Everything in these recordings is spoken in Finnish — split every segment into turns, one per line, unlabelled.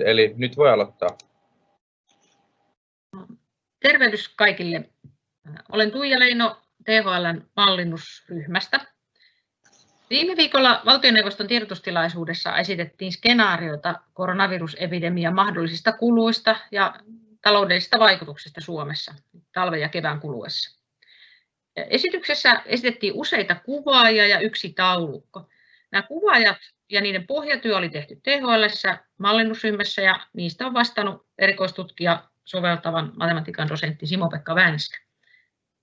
eli nyt voi aloittaa.
Tervehdys kaikille. Olen Tuija Leino THLn mallinnusryhmästä. Viime viikolla valtioneuvoston tiedotustilaisuudessa esitettiin skenaariota koronavirusepidemian mahdollisista kuluista ja taloudellisista vaikutuksista Suomessa talven ja kevään kuluessa. Esityksessä esitettiin useita kuvaajia ja yksi taulukko. Nämä kuvaajat ja niiden pohjatyö oli tehty THL mallinnusryhmässä ja niistä on vastannut erikoistutkija soveltavan matematiikan dosentti Simo-Pekka Vänskä.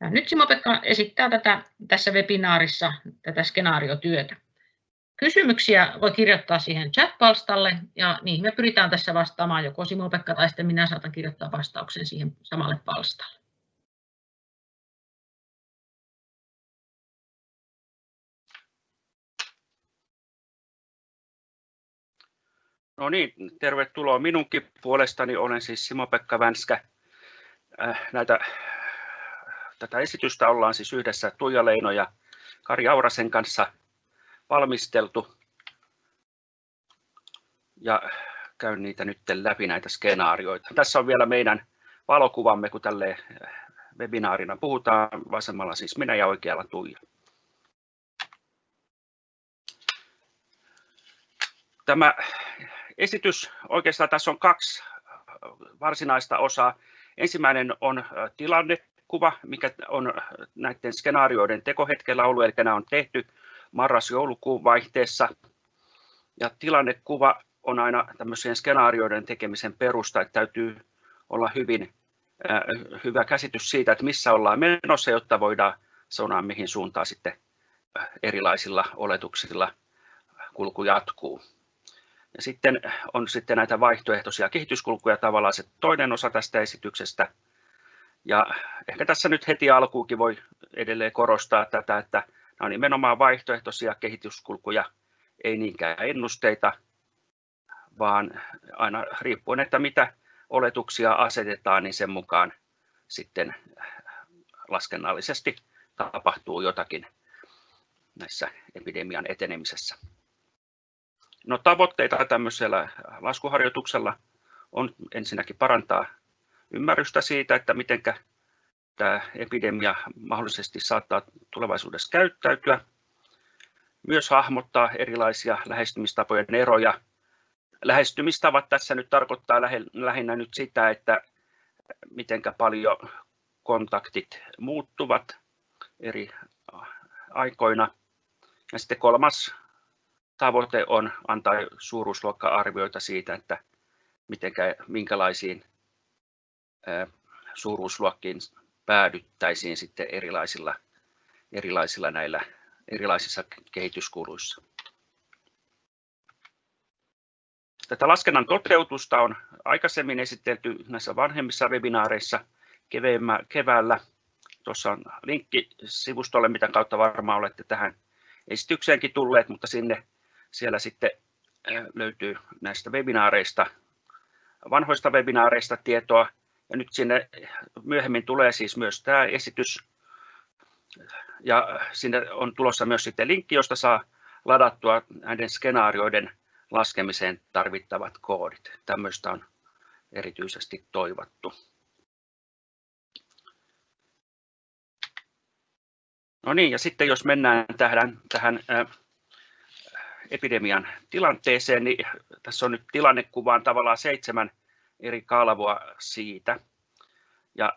Ja nyt Simo-Pekka esittää tätä, tässä webinaarissa tätä skenaariotyötä. Kysymyksiä voi kirjoittaa siihen chat-palstalle ja niihin me pyritään tässä vastaamaan joko Simo-Pekka tai sitten minä saatan kirjoittaa vastauksen siihen samalle palstalle.
No niin, tervetuloa minunkin puolestani. Olen siis Simo-Pekka Vänskä. Äh, näitä, tätä esitystä ollaan siis yhdessä Tuija Leino ja Kari Aurasen kanssa valmisteltu. Ja käyn niitä nyt läpi näitä skenaarioita. Tässä on vielä meidän valokuvamme, kun tälle webinaarina puhutaan. Vasemmalla siis minä ja oikealla Tuija. Tämä esitys, oikeastaan tässä on kaksi varsinaista osaa. Ensimmäinen on tilannekuva, mikä on näiden skenaarioiden tekohetkellä ollut, eli nämä on tehty marras-joulukuun vaihteessa. Ja tilannekuva on aina tämmöisen skenaarioiden tekemisen perusta, että täytyy olla hyvin äh, hyvä käsitys siitä, että missä ollaan menossa, jotta voidaan sanoa, mihin suuntaan sitten erilaisilla oletuksilla kulku jatkuu. Ja sitten on sitten näitä vaihtoehtoisia kehityskulkuja tavallaan se toinen osa tästä esityksestä. Ja ehkä tässä nyt heti alkuukin voi edelleen korostaa tätä, että nämä on nimenomaan vaihtoehtoisia kehityskulkuja, ei niinkään ennusteita, vaan aina riippuen, että mitä oletuksia asetetaan, niin sen mukaan sitten laskennallisesti tapahtuu jotakin näissä epidemian etenemisessä. No, tavoitteita tämmöisellä laskuharjoituksella on ensinnäkin parantaa ymmärrystä siitä, että miten tämä epidemia mahdollisesti saattaa tulevaisuudessa käyttäytyä. Myös hahmottaa erilaisia lähestymistapojen eroja. Lähestymistavat tässä nyt tarkoittaa lähinnä nyt sitä, että miten paljon kontaktit muuttuvat eri aikoina. Ja sitten kolmas tavoite on antaa suuruusluokka-arvioita siitä, että mitenkä, minkälaisiin suuruusluokkiin päädyttäisiin sitten erilaisilla, erilaisilla näillä erilaisissa kehityskuluissa. Tätä laskennan toteutusta on aikaisemmin esitelty näissä vanhemmissa webinaareissa keväällä. Tuossa on linkki sivustolle, mitä kautta varmaan olette tähän esitykseenkin tulleet, mutta sinne siellä sitten löytyy näistä webinaareista, vanhoista webinaareista tietoa. Ja nyt sinne myöhemmin tulee siis myös tämä esitys. Ja sinne on tulossa myös sitten linkki, josta saa ladattua näiden skenaarioiden laskemiseen tarvittavat koodit. Tämmöistä on erityisesti toivottu. No niin, ja sitten jos mennään tähän, tähän epidemian tilanteeseen, niin tässä on nyt tilannekuvaan tavallaan seitsemän eri kalvoa siitä. Ja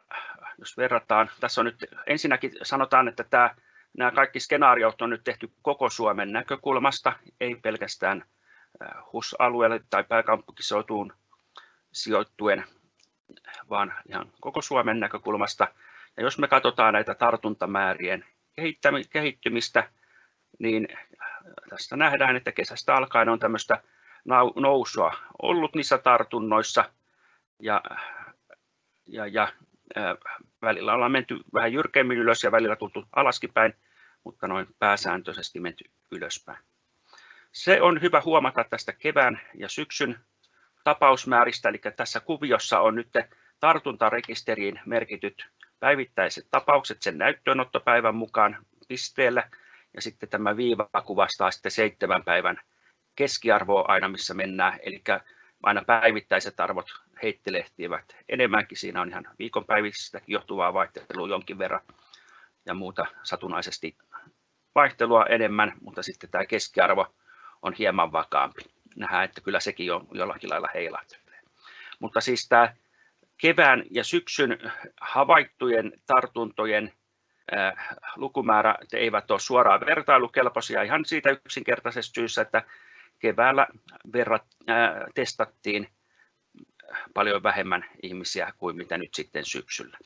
jos verrataan, tässä on nyt ensinnäkin sanotaan, että tämä, nämä kaikki skenaariot on nyt tehty koko Suomen näkökulmasta, ei pelkästään HUS-alueelle tai pääkaupunkiseutuun sijoittuen, vaan ihan koko Suomen näkökulmasta. Ja jos me katsotaan näitä tartuntamäärien kehittymistä, niin tästä nähdään, että kesästä alkaen on tämmöistä nousua ollut niissä tartunnoissa ja, ja, ja välillä ollaan menty vähän jyrkemmin ylös ja välillä tultu alaskin päin, mutta noin pääsääntöisesti menty ylöspäin. Se on hyvä huomata tästä kevään ja syksyn tapausmääristä, eli tässä kuviossa on nyt tartuntarekisteriin merkityt päivittäiset tapaukset sen näyttöönottopäivän mukaan pisteellä ja sitten tämä viiva kuvastaa sitten seitsemän päivän keskiarvoa aina, missä mennään. Eli aina päivittäiset arvot heittelehtivät enemmänkin. Siinä on ihan viikonpäivistäkin johtuvaa vaihtelua jonkin verran ja muuta satunnaisesti vaihtelua enemmän, mutta sitten tämä keskiarvo on hieman vakaampi. Nähdään, että kyllä sekin on jollakin lailla heilahtelee. Mutta siis tämä kevään ja syksyn havaittujen tartuntojen lukumäärä eivät ole suoraan vertailukelpoisia ihan siitä yksinkertaisesta syystä, että keväällä verrat, ää, testattiin paljon vähemmän ihmisiä kuin mitä nyt sitten syksyllä.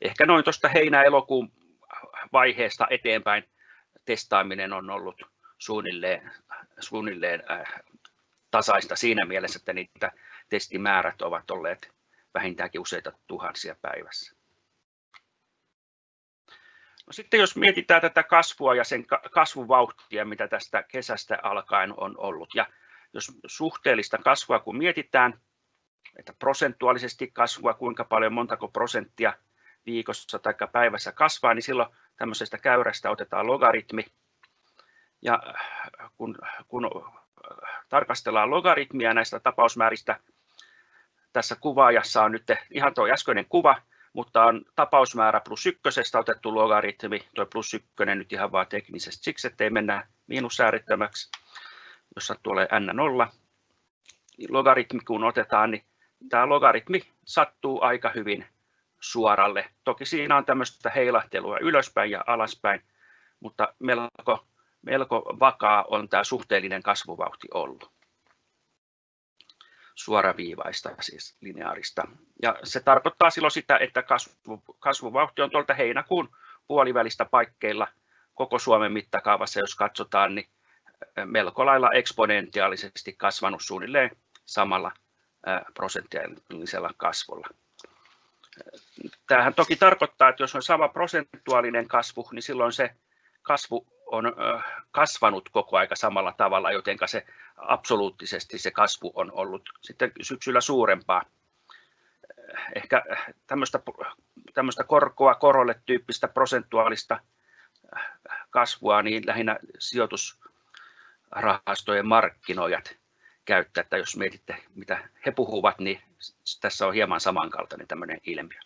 Ehkä noin tuosta heinä-elokuun vaiheesta eteenpäin testaaminen on ollut suunnilleen, suunnilleen äh, tasaista siinä mielessä, että niitä testimäärät ovat olleet vähintäänkin useita tuhansia päivässä. Sitten jos mietitään tätä kasvua ja sen kasvuvauhtia, mitä tästä kesästä alkaen on ollut, ja jos suhteellista kasvua kun mietitään, että prosentuaalisesti kasvua, kuinka paljon, montako prosenttia viikossa tai päivässä kasvaa, niin silloin tämmöisestä käyrästä otetaan logaritmi. Ja kun, kun tarkastellaan logaritmia näistä tapausmääristä, tässä kuvaajassa on nyt ihan tuo äskeinen kuva, mutta on tapausmäärä plus ykkösestä otettu logaritmi, tuo plus ykkönen nyt ihan vaan teknisesti siksi, ettei mennä miinussäärittömäksi, jos sattuu olemaan n0. Logaritmi kun otetaan, niin tämä logaritmi sattuu aika hyvin suoralle. Toki siinä on tämmöistä heilahtelua ylöspäin ja alaspäin, mutta melko, melko vakaa on tämä suhteellinen kasvuvauhti ollut suoraviivaista, siis lineaarista. Ja se tarkoittaa silloin sitä, että kasvu, kasvuvauhti on tuolta heinäkuun puolivälistä paikkeilla koko Suomen mittakaavassa, jos katsotaan, niin melko lailla eksponentiaalisesti kasvanut suunnilleen samalla prosenttiallisella kasvulla. Tämähän toki tarkoittaa, että jos on sama prosentuaalinen kasvu, niin silloin se kasvu on kasvanut koko aika samalla tavalla, joten se absoluuttisesti se kasvu on ollut sitten syksyllä suurempaa. Ehkä tämmöistä, tämmöistä korkoa korolle tyyppistä prosentuaalista kasvua, niin lähinnä sijoitusrahastojen markkinoijat käyttää, että jos mietitte mitä he puhuvat, niin tässä on hieman samankaltainen tämmöinen ilmiö.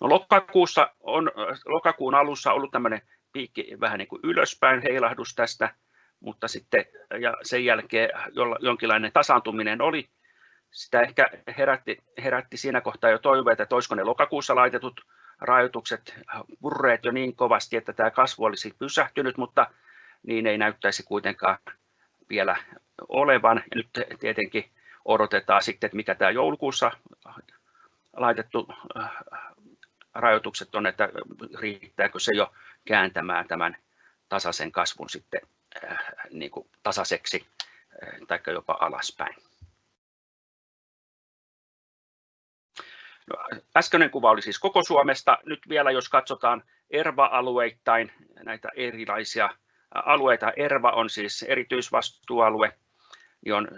No, lokakuussa on, lokakuun alussa ollut tämmöinen piikki vähän niin kuin ylöspäin heilahdus tästä, mutta sitten ja sen jälkeen jonkinlainen tasaantuminen oli. Sitä ehkä herätti, herätti siinä kohtaa jo toiveita, että olisiko ne lokakuussa laitetut rajoitukset purreet jo niin kovasti, että tämä kasvu olisi pysähtynyt, mutta niin ei näyttäisi kuitenkaan vielä olevan. Ja nyt tietenkin odotetaan sitten, että mikä tämä joulukuussa laitettu äh, rajoitukset on, että riittääkö se jo kääntämään tämän tasaisen kasvun sitten äh, niin kuin tasaiseksi äh, tai jopa alaspäin. No, äskeinen kuva oli siis koko Suomesta. Nyt vielä jos katsotaan ERVA-alueittain näitä erilaisia alueita. ERVA on siis erityisvastuualue, niin on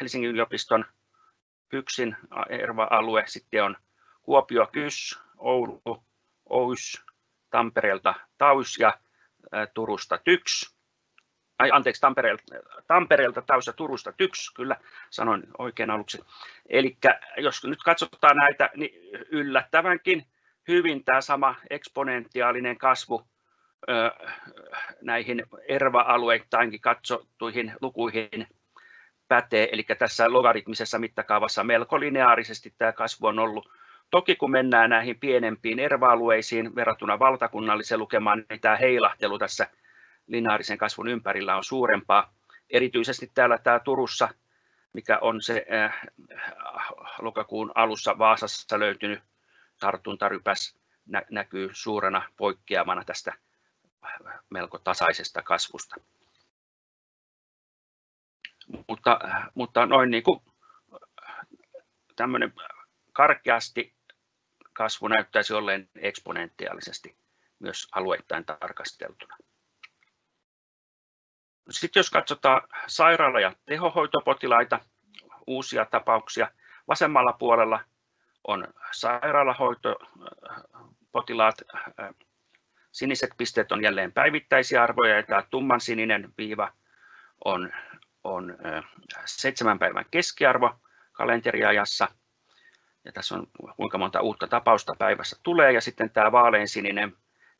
Helsingin yliopiston Pyksin ERVA-alue, sitten on Kuopio KYS, Oulu, OYS, Tampereelta TAUS ja Turusta TYKS. Ai, anteeksi, Tampereelta, Tampereelta TAUS ja Turusta TYKS, kyllä sanoin oikein aluksi. Eli jos nyt katsotaan näitä, niin yllättävänkin hyvin tämä sama eksponentiaalinen kasvu näihin ERVA-alueittainkin katsottuihin lukuihin pätee, eli tässä logaritmisessa mittakaavassa melko lineaarisesti tämä kasvu on ollut Toki kun mennään näihin pienempiin erva-alueisiin verrattuna valtakunnalliseen lukemaan, niin tämä heilahtelu tässä lineaarisen kasvun ympärillä on suurempaa. Erityisesti täällä tämä Turussa, mikä on se äh, lokakuun alussa Vaasassa löytynyt tartuntarypäs, nä- näkyy suurena poikkeamana tästä melko tasaisesta kasvusta. Mutta, mutta noin niin kuin tämmöinen karkeasti kasvu näyttäisi olleen eksponentiaalisesti myös alueittain tarkasteltuna. Sitten jos katsotaan sairaala- ja tehohoitopotilaita, uusia tapauksia, vasemmalla puolella on sairaalahoitopotilaat, siniset pisteet on jälleen päivittäisiä arvoja ja tämä tumman sininen viiva on, on seitsemän päivän keskiarvo kalenteriajassa. Ja tässä on kuinka monta uutta tapausta päivässä tulee. Ja sitten tämä vaaleansininen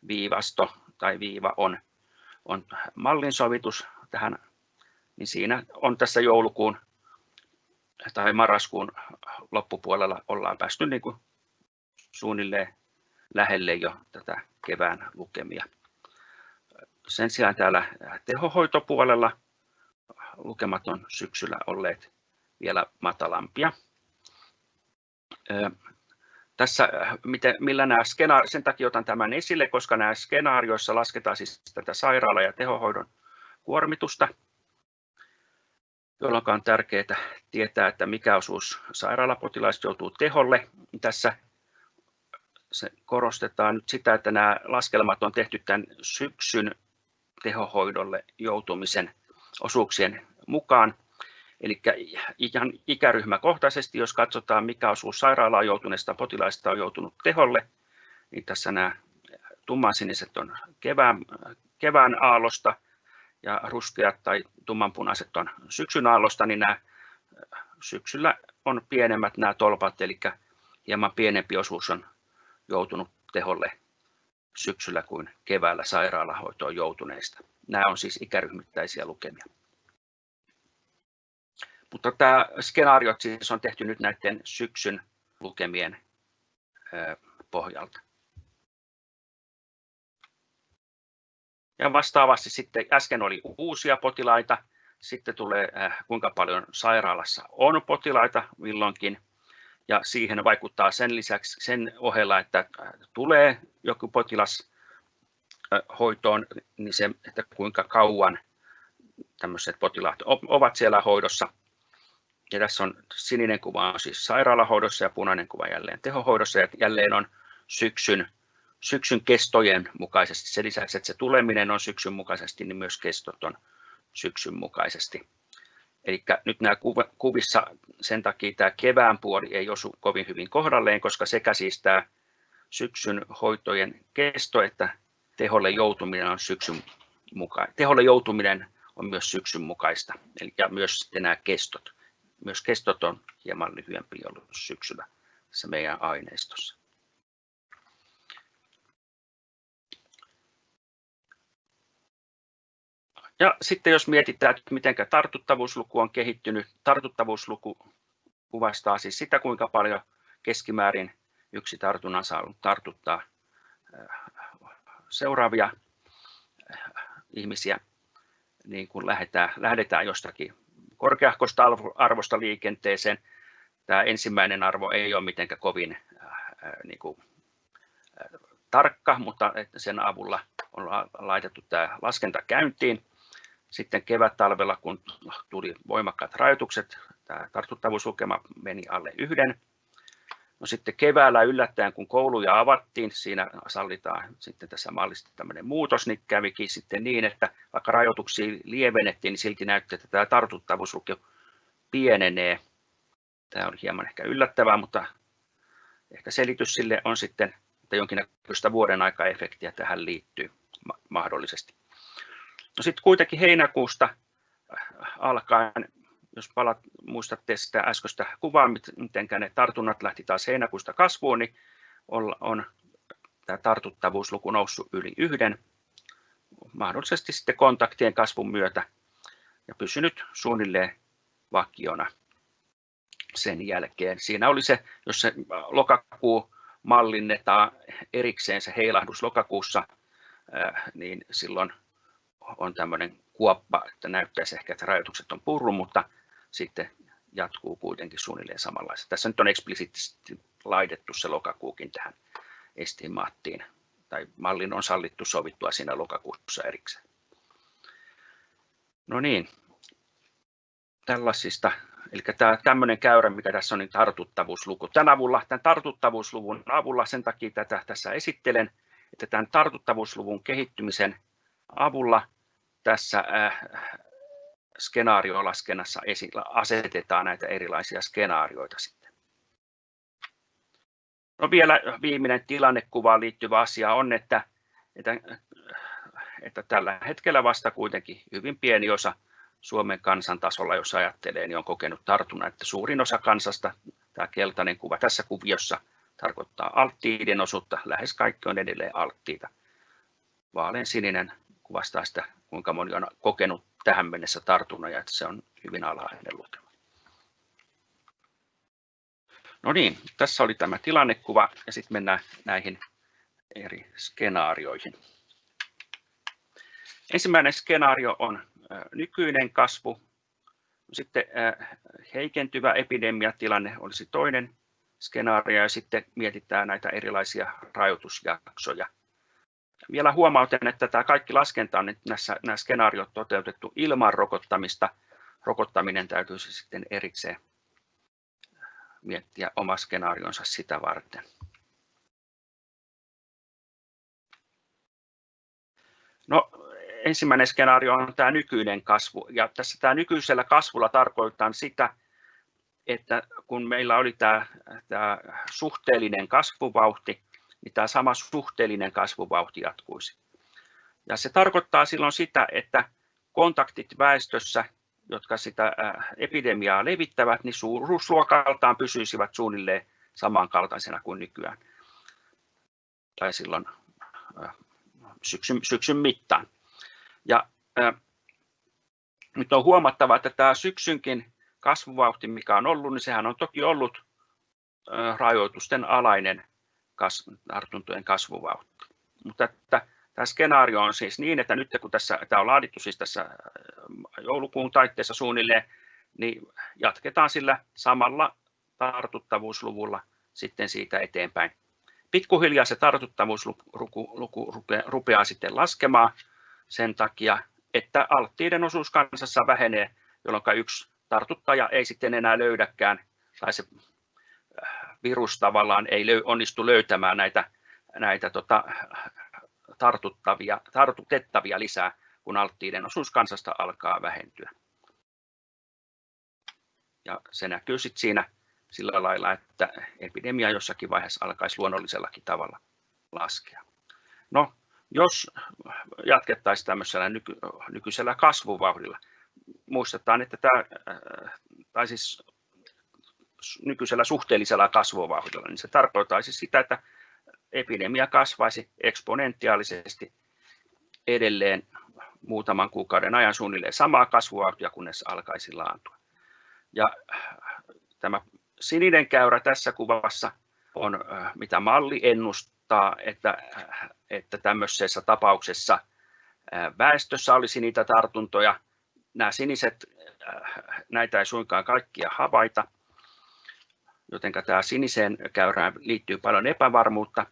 viivasto tai viiva on, on mallinsovitus tähän. Niin siinä on tässä joulukuun tai marraskuun loppupuolella ollaan päästy niin kuin suunnilleen lähelle jo tätä kevään lukemia. Sen sijaan täällä tehohoitopuolella lukemat on syksyllä olleet vielä matalampia. Tässä, miten, millä nämä skenaari, sen takia otan tämän esille, koska nämä skenaarioissa lasketaan siis tätä sairaala- ja tehohoidon kuormitusta, jolloin on tärkeää tietää, että mikä osuus sairaalapotilaista joutuu teholle. Tässä se korostetaan nyt sitä, että nämä laskelmat on tehty tämän syksyn tehohoidolle joutumisen osuuksien mukaan. Eli ihan ikäryhmäkohtaisesti, jos katsotaan mikä osuus sairaalaan joutuneista potilaista on joutunut teholle, niin tässä nämä tummansiniset on kevään, kevään aallosta ja ruskeat tai tummanpunaiset on syksyn aallosta, niin nämä syksyllä on pienemmät nämä tolpat, eli hieman pienempi osuus on joutunut teholle syksyllä kuin keväällä sairaalahoitoon joutuneista. Nämä on siis ikäryhmittäisiä lukemia. Mutta tämä skenaario siis on tehty nyt näiden syksyn lukemien pohjalta. Ja vastaavasti sitten äsken oli uusia potilaita, sitten tulee kuinka paljon sairaalassa on potilaita milloinkin, ja siihen vaikuttaa sen lisäksi sen ohella, että tulee joku potilas hoitoon, niin se, että kuinka kauan tämmöiset potilaat ovat siellä hoidossa. Ja tässä on sininen kuva on siis sairaalahoidossa ja punainen kuva jälleen tehohoidossa ja jälleen on syksyn, syksyn kestojen mukaisesti. Sen lisäksi, että se tuleminen on syksyn mukaisesti, niin myös kestot on syksyn mukaisesti. Eli nyt nämä kuvissa sen takia tämä kevään puoli ei osu kovin hyvin kohdalleen, koska sekä siis tämä syksyn hoitojen kesto että teholle joutuminen on syksyn muka, teholle joutuminen on myös syksyn mukaista, eli ja myös nämä kestot. Myös kestot on hieman lyhyempi ollut syksyllä tässä meidän aineistossa. Ja sitten jos mietitään, että miten tartuttavuusluku on kehittynyt, tartuttavuusluku kuvastaa siis sitä, kuinka paljon keskimäärin yksi tartunnan saanut tartuttaa seuraavia ihmisiä, niin kun lähdetään, lähdetään jostakin korkeahkosta arvosta liikenteeseen. Tämä ensimmäinen arvo ei ole mitenkään kovin niin kuin, tarkka, mutta sen avulla on laitettu tämä laskenta käyntiin sitten kevät-talvella, kun tuli voimakkaat rajoitukset, tämä tartuttavuuslukema meni alle yhden. No sitten keväällä yllättäen, kun kouluja avattiin, siinä sallitaan sitten tässä mallista tämmöinen muutos, niin kävikin sitten niin, että vaikka rajoituksia lievennettiin, niin silti näytti, että tämä tartuttavuusluku pienenee. Tämä on hieman ehkä yllättävää, mutta ehkä selitys sille on sitten, että jonkinnäköistä vuoden aika-efektiä tähän liittyy mahdollisesti. No sitten kuitenkin heinäkuusta alkaen, jos palat, muistatte sitä äskeistä kuvaa, miten ne tartunnat lähti taas heinäkuusta kasvuun, niin on, tämä tartuttavuusluku noussut yli yhden, mahdollisesti sitten kontaktien kasvun myötä ja pysynyt suunnilleen vakiona sen jälkeen. Siinä oli se, jos se lokakuu mallinnetaan erikseen se heilahdus lokakuussa, niin silloin on tämmöinen kuoppa, että näyttäisi ehkä, että rajoitukset on purru, mutta sitten jatkuu kuitenkin suunnilleen samanlaista. Tässä nyt on eksplisiittisesti laitettu se lokakuukin tähän estimaattiin, tai mallin on sallittu sovittua siinä lokakuussa erikseen. No niin, tällaisista, eli tämä tämmöinen käyrä, mikä tässä on, niin tartuttavuusluku. Tämän, avulla, tämän tartuttavuusluvun avulla, sen takia tätä tässä esittelen, että tämän tartuttavuusluvun kehittymisen avulla tässä äh, skenaariolaskennassa asetetaan näitä erilaisia skenaarioita sitten. No vielä viimeinen tilannekuvaan liittyvä asia on, että, että, että tällä hetkellä vasta kuitenkin hyvin pieni osa Suomen kansan tasolla, jos ajattelee, niin on kokenut tartunnan, että suurin osa kansasta, tämä keltainen kuva tässä kuviossa, tarkoittaa alttiiden osuutta, lähes kaikki on edelleen alttiita. Vaalean sininen kuvastaa sitä, kuinka moni on kokenut tähän mennessä tartunnan ja että se on hyvin alhainen lukema. No niin, tässä oli tämä tilannekuva ja sitten mennään näihin eri skenaarioihin. Ensimmäinen skenaario on nykyinen kasvu. Sitten heikentyvä epidemiatilanne olisi toinen skenaario ja sitten mietitään näitä erilaisia rajoitusjaksoja. Vielä huomautan, että tämä kaikki laskenta on näissä, nämä skenaariot toteutettu ilman rokottamista. Rokottaminen täytyisi sitten erikseen miettiä oma skenaarionsa sitä varten. No, ensimmäinen skenaario on tämä nykyinen kasvu. Ja tässä tämä nykyisellä kasvulla tarkoittaa sitä, että kun meillä oli tämä, tämä suhteellinen kasvuvauhti, niin tämä sama suhteellinen kasvuvauhti jatkuisi. Ja se tarkoittaa silloin sitä, että kontaktit väestössä, jotka sitä epidemiaa levittävät, niin suuruusluokaltaan pysyisivät suunnilleen samankaltaisena kuin nykyään. Tai silloin syksyn, syksyn mittaan. Ja äh, nyt on huomattava, että tämä syksynkin kasvuvauhti, mikä on ollut, niin sehän on toki ollut äh, rajoitusten alainen tartuntojen kasvuvauhti. Mutta että tämä skenaario on siis niin, että nyt kun tässä, tämä on laadittu siis tässä joulukuun taitteessa suunnilleen, niin jatketaan sillä samalla tartuttavuusluvulla sitten siitä eteenpäin. Pikkuhiljaa se tartuttavuusluku rupeaa sitten laskemaan sen takia, että alttiiden osuus kansassa vähenee, jolloin yksi tartuttaja ei sitten enää löydäkään, tai se virus tavallaan ei löy, onnistu löytämään näitä, näitä tota, tartuttavia, tartutettavia lisää, kun alttiiden osuus kansasta alkaa vähentyä. Ja se näkyy sitten siinä sillä lailla, että epidemia jossakin vaiheessa alkaisi luonnollisellakin tavalla laskea. No, jos jatkettaisiin tämmöisellä nyky, nykyisellä kasvuvauhdilla, muistetaan, että tämä, tai siis nykyisellä suhteellisella kasvuvauhdilla, niin se tarkoittaisi sitä, että epidemia kasvaisi eksponentiaalisesti edelleen muutaman kuukauden ajan suunnilleen samaa kasvuvauhtia, kunnes alkaisi laantua. Ja tämä sininen käyrä tässä kuvassa on, mitä malli ennustaa, että, että tämmöisessä tapauksessa väestössä olisi niitä tartuntoja. Nämä siniset, näitä ei suinkaan kaikkia havaita, joten tämä siniseen käyrään liittyy paljon epävarmuutta.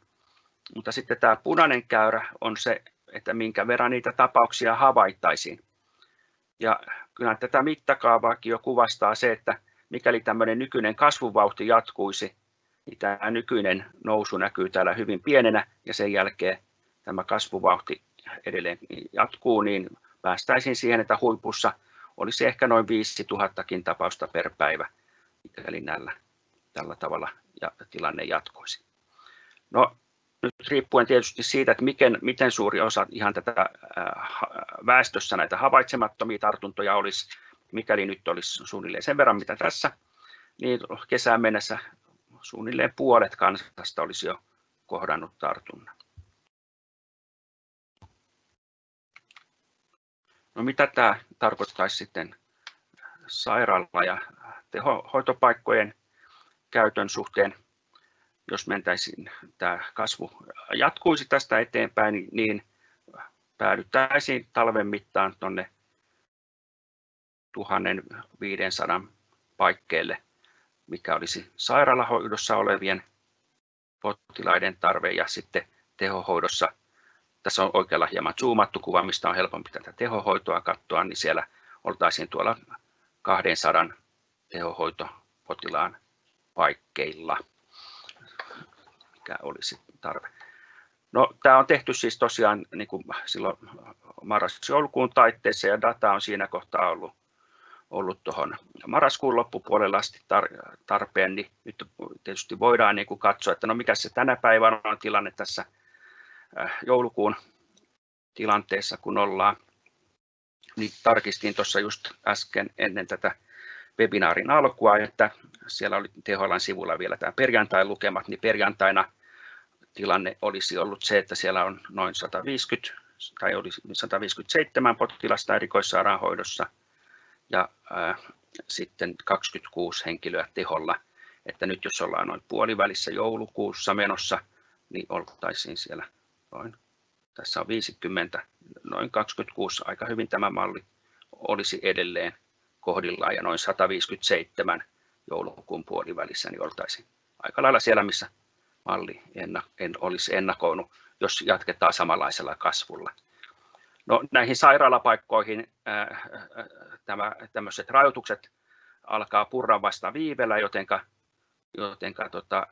Mutta sitten tämä punainen käyrä on se, että minkä verran niitä tapauksia havaittaisiin. Ja kyllä tätä mittakaavaakin jo kuvastaa se, että mikäli tämmöinen nykyinen kasvuvauhti jatkuisi, niin tämä nykyinen nousu näkyy täällä hyvin pienenä ja sen jälkeen tämä kasvuvauhti edelleen jatkuu, niin päästäisiin siihen, että huipussa olisi ehkä noin 5000 tapausta per päivä, mikäli näillä, tällä tavalla ja tilanne jatkuisi. No, nyt riippuen tietysti siitä, että miten, miten suuri osa ihan tätä väestössä näitä havaitsemattomia tartuntoja olisi, mikäli nyt olisi suunnilleen sen verran, mitä tässä, niin kesään mennessä suunnilleen puolet kansasta olisi jo kohdannut tartunnan. No mitä tämä tarkoittaisi sitten sairaala- ja tehohoitopaikkojen käytön suhteen? Jos mentäisiin, tämä kasvu jatkuisi tästä eteenpäin, niin päädyttäisiin talven mittaan tuonne 1500 paikkeille, mikä olisi sairaalahoidossa olevien potilaiden tarve ja sitten tehohoidossa. Tässä on oikealla hieman zoomattu kuva, mistä on helpompi tätä tehohoitoa katsoa, niin siellä oltaisiin tuolla 200 tehohoitopotilaan paikkeilla, mikä olisi tarve. No, tämä on tehty siis tosiaan niin kuin silloin marras-joulukuun taitteessa ja data on siinä kohtaa ollut ollut tuohon marraskuun loppupuolella asti tarpeen, niin nyt tietysti voidaan niin kuin katsoa, että no mikä se tänä päivänä on tilanne tässä äh, joulukuun tilanteessa, kun ollaan. niin tarkistin tuossa just äsken ennen tätä webinaarin alkua, että siellä oli THLn sivulla vielä tämä perjantain lukemat, niin perjantaina tilanne olisi ollut se, että siellä on noin 150 tai oli 157 potilasta erikoissairaanhoidossa ja ää, sitten 26 henkilöä teholla. Että nyt jos ollaan noin puolivälissä joulukuussa menossa, niin oltaisiin siellä noin, tässä on 50, noin 26, aika hyvin tämä malli olisi edelleen kohdillaan ja noin 157 joulukuun puolivälissä, niin oltaisiin aika lailla siellä, missä malli en, en olisi ennakoinut, jos jatketaan samanlaisella kasvulla. No, näihin sairaalapaikkoihin ää, tämä, tämmöiset rajoitukset alkaa purra vasta viivellä, jotenka, jotenka tota,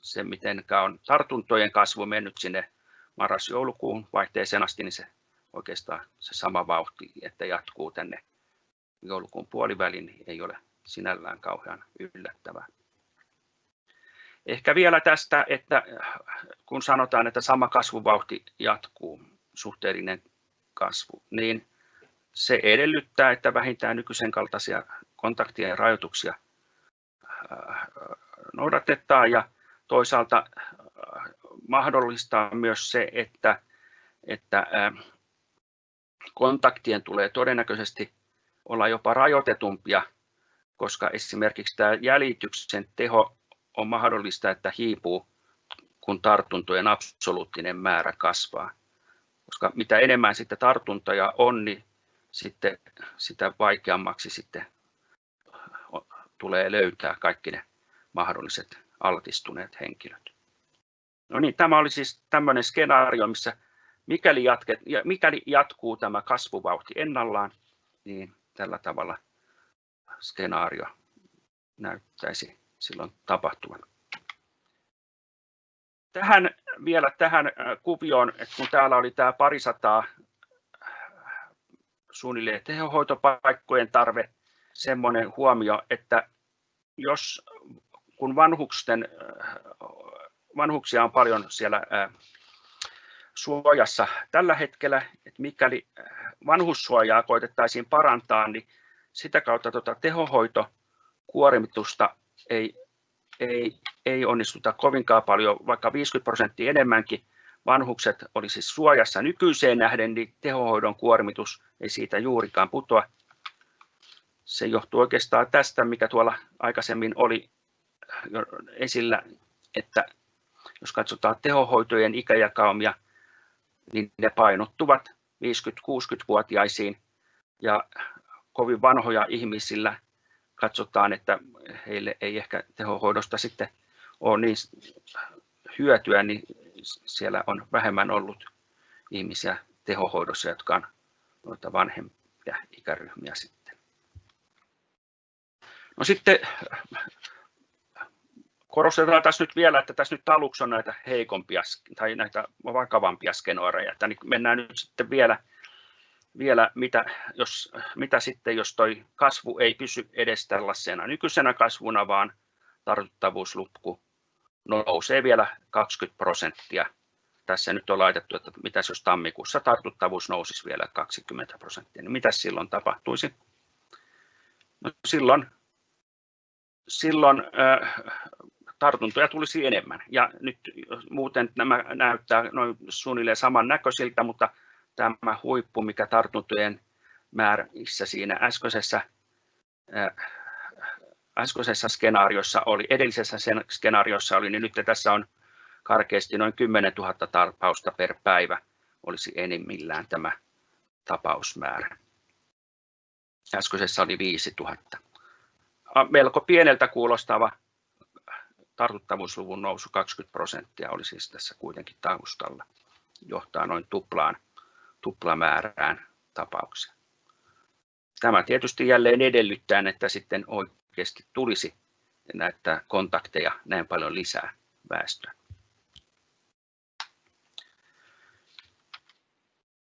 se, miten on tartuntojen kasvu mennyt sinne marras-joulukuun vaihteeseen asti, niin se oikeastaan se sama vauhti, että jatkuu tänne joulukuun puoliväliin, niin ei ole sinällään kauhean yllättävää. Ehkä vielä tästä, että kun sanotaan, että sama kasvuvauhti jatkuu, suhteellinen kasvu, niin se edellyttää, että vähintään nykyisen kaltaisia kontaktien rajoituksia noudatetaan ja toisaalta mahdollistaa myös se, että, että kontaktien tulee todennäköisesti olla jopa rajoitetumpia, koska esimerkiksi tämä jäljityksen teho on mahdollista, että hiipuu, kun tartuntojen absoluuttinen määrä kasvaa. Koska mitä enemmän sitten tartuntoja on, niin sitten sitä vaikeammaksi sitten tulee löytää kaikki ne mahdolliset altistuneet henkilöt. No niin, tämä oli siis tämmöinen skenaario, missä mikäli, jatket, mikäli jatkuu tämä kasvuvauhti ennallaan, niin tällä tavalla skenaario näyttäisi silloin tapahtuvan. Tähän vielä tähän äh, kuvioon, että kun täällä oli tämä parisataa suunnilleen tehohoitopaikkojen tarve, semmoinen huomio, että jos kun vanhuksia on paljon siellä suojassa tällä hetkellä, että mikäli vanhussuojaa koitettaisiin parantaa, niin sitä kautta tuota tehohoitokuormitusta ei, ei, ei onnistuta kovinkaan paljon, vaikka 50 prosenttia enemmänkin vanhukset olisi siis suojassa nykyiseen nähden, niin tehohoidon kuormitus ei siitä juurikaan putoa. Se johtuu oikeastaan tästä, mikä tuolla aikaisemmin oli jo esillä, että jos katsotaan tehohoitojen ikäjakaumia, niin ne painottuvat 50-60-vuotiaisiin ja kovin vanhoja ihmisillä katsotaan, että heille ei ehkä tehohoidosta sitten ole niin hyötyä, niin siellä on vähemmän ollut ihmisiä tehohoidossa, jotka on noita vanhempia ikäryhmiä sitten. No sitten korostetaan tässä nyt vielä, että tässä nyt aluksi on näitä heikompia tai näitä vakavampia skenooreja, että niin mennään nyt sitten vielä vielä, mitä, jos, mitä sitten, jos toi kasvu ei pysy edes tällaisena nykyisenä kasvuna, vaan tartuttavuuslukku nousee vielä 20 prosenttia. Tässä nyt on laitettu, että mitä jos tammikuussa tartuttavuus nousisi vielä 20 prosenttia, niin mitä silloin tapahtuisi? No silloin silloin tartuntoja tulisi enemmän. Ja nyt muuten nämä näyttää noin suunnilleen samannäköisiltä, mutta tämä huippu, mikä tartuntojen määrissä siinä äskeisessä, äh, äskeisessä skenaariossa oli, edellisessä skenaariossa oli, niin nyt tässä on karkeasti noin 10 000 tapausta per päivä olisi enimmillään tämä tapausmäärä. Äskeisessä oli 5 000. Melko pieneltä kuulostava tartuttavuusluvun nousu 20 prosenttia oli siis tässä kuitenkin taustalla. Johtaa noin tuplaan tuplamäärään tapauksia. Tämä tietysti jälleen edellyttää, että sitten oikeasti tulisi näitä kontakteja näin paljon lisää väestöä.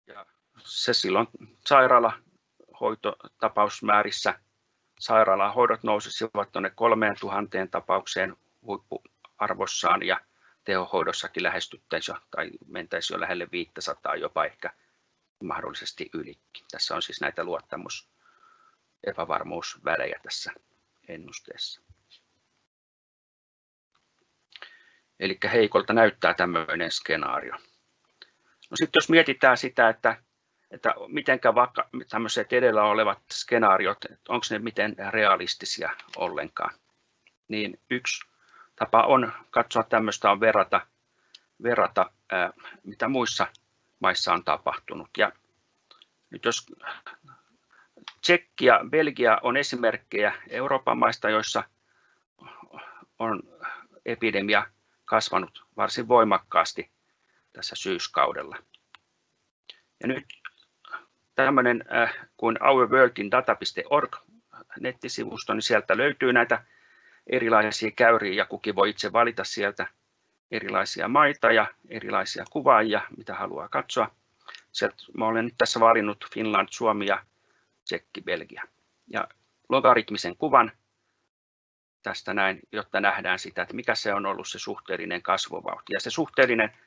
Ja se silloin sairaalahoitotapausmäärissä sairaalahoidot nousisivat tuonne 3000 tapaukseen huippuarvossaan ja tehohoidossakin lähestyttäisiin jo, tai mentäisiin jo lähelle 500 jopa ehkä mahdollisesti ylikin. Tässä on siis näitä luottamus epävarmuusvälejä tässä ennusteessa. Eli heikolta näyttää tämmöinen skenaario. No sitten jos mietitään sitä, että, että miten vaikka tämmöiset edellä olevat skenaariot, onko ne miten realistisia ollenkaan, niin yksi tapa on katsoa tämmöistä on verrata, verrata ää, mitä muissa maissa on tapahtunut. Ja nyt jos Tsekki ja Belgia on esimerkkejä Euroopan maista, joissa on epidemia kasvanut varsin voimakkaasti tässä syyskaudella. Ja nyt tämmöinen kuin ourworldindata.org nettisivusto, niin sieltä löytyy näitä erilaisia käyriä ja kukin voi itse valita sieltä erilaisia maita ja erilaisia kuvaajia, mitä haluaa katsoa. Sieltä mä olen nyt tässä valinnut Finland, Suomi ja Tsekki, Belgia. Ja logaritmisen kuvan tästä näin, jotta nähdään sitä, että mikä se on ollut se suhteellinen kasvuvauhti. Ja se suhteellinen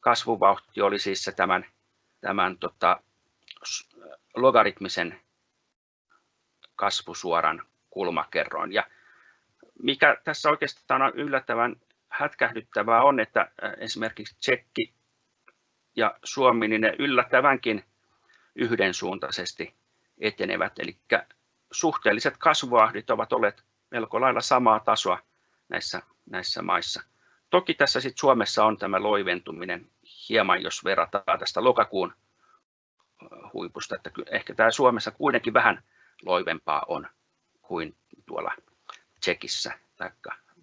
kasvuvauhti oli siis se tämän, tämän tota, logaritmisen kasvusuoran kulmakerroin. Ja mikä tässä oikeastaan on yllättävän hätkähdyttävää on, että esimerkiksi Tsekki ja Suomi, niin ne yllättävänkin yhdensuuntaisesti etenevät. Eli suhteelliset kasvuahdit ovat olleet melko lailla samaa tasoa näissä, näissä maissa. Toki tässä sit Suomessa on tämä loiventuminen hieman, jos verrataan tästä lokakuun huipusta, että ehkä tämä Suomessa kuitenkin vähän loivempaa on kuin tuolla Tsekissä tai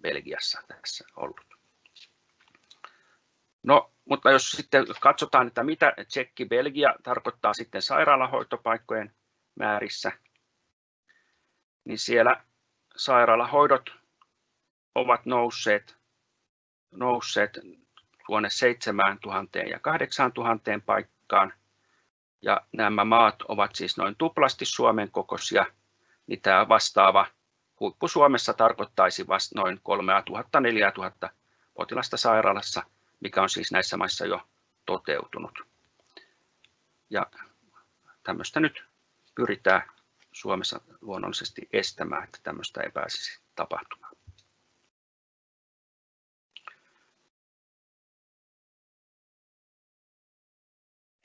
Belgiassa tässä ollut. No, mutta jos sitten katsotaan, että mitä Tsekki Belgia tarkoittaa sitten sairaalahoitopaikkojen määrissä, niin siellä sairaalahoidot ovat nousseet, nousseet tuonne 7000 ja 8000 paikkaan. Ja nämä maat ovat siis noin tuplasti Suomen kokoisia, niin tämä vastaava huippu Suomessa tarkoittaisi vasta noin 3000-4000 potilasta sairaalassa, mikä on siis näissä maissa jo toteutunut. Ja tämmöistä nyt pyritään Suomessa luonnollisesti estämään, että tämmöistä ei pääsisi tapahtumaan.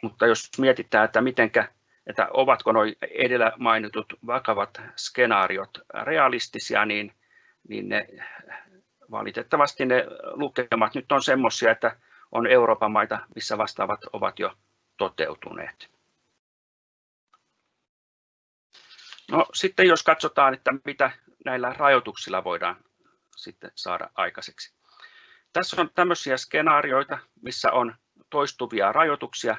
Mutta jos mietitään, että mitenkä, että ovatko nuo edellä mainitut vakavat skenaariot realistisia, niin, niin ne, valitettavasti ne lukemat nyt on semmoisia, että on Euroopan maita, missä vastaavat ovat jo toteutuneet. No, sitten jos katsotaan, että mitä näillä rajoituksilla voidaan sitten saada aikaiseksi. Tässä on tämmöisiä skenaarioita, missä on toistuvia rajoituksia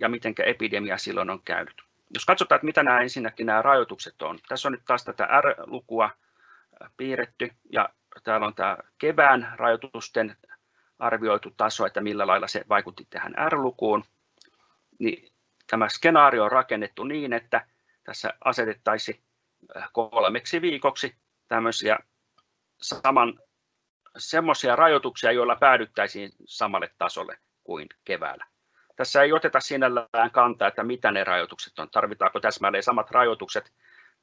ja miten epidemia silloin on käynyt. Jos katsotaan, että mitä nämä ensinnäkin nämä rajoitukset on. Tässä on nyt taas tätä R-lukua piirretty ja täällä on tämä kevään rajoitusten arvioitu taso, että millä lailla se vaikutti tähän R-lukuun. Niin tämä skenaario on rakennettu niin, että tässä asetettaisiin kolmeksi viikoksi tämmöisiä saman, semmoisia rajoituksia, joilla päädyttäisiin samalle tasolle kuin keväällä. Tässä ei oteta sinällään kantaa, että mitä ne rajoitukset on. Tarvitaanko täsmälleen samat rajoitukset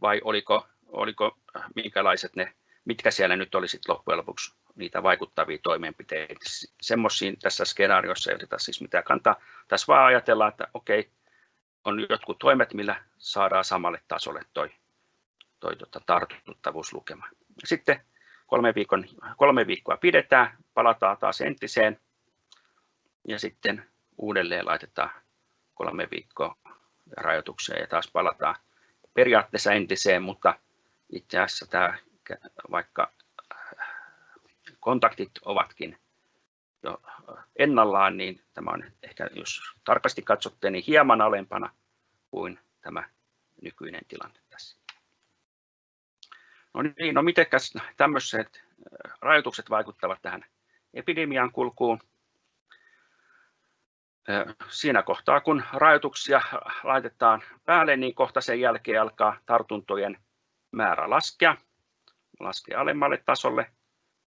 vai oliko, oliko minkälaiset ne, mitkä siellä nyt olisi loppujen lopuksi niitä vaikuttavia toimenpiteitä. Semmoisiin tässä skenaariossa ei oteta siis mitään kantaa. Tässä vaan ajatellaan, että okei, on jotkut toimet, millä saadaan samalle tasolle toi, toi tota, tartuttavuuslukema. Sitten kolme, viikon, kolme viikkoa pidetään, palataan taas entiseen ja sitten uudelleen laitetaan kolme viikkoa rajoituksia ja taas palataan periaatteessa entiseen, mutta itse asiassa tämä, vaikka kontaktit ovatkin jo ennallaan, niin tämä on ehkä, jos tarkasti katsotte, niin hieman alempana kuin tämä nykyinen tilanne tässä. No niin, no miten tämmöiset rajoitukset vaikuttavat tähän epidemian kulkuun? Siinä kohtaa, kun rajoituksia laitetaan päälle, niin kohta sen jälkeen alkaa tartuntojen määrä laskea, laskea alemmalle tasolle,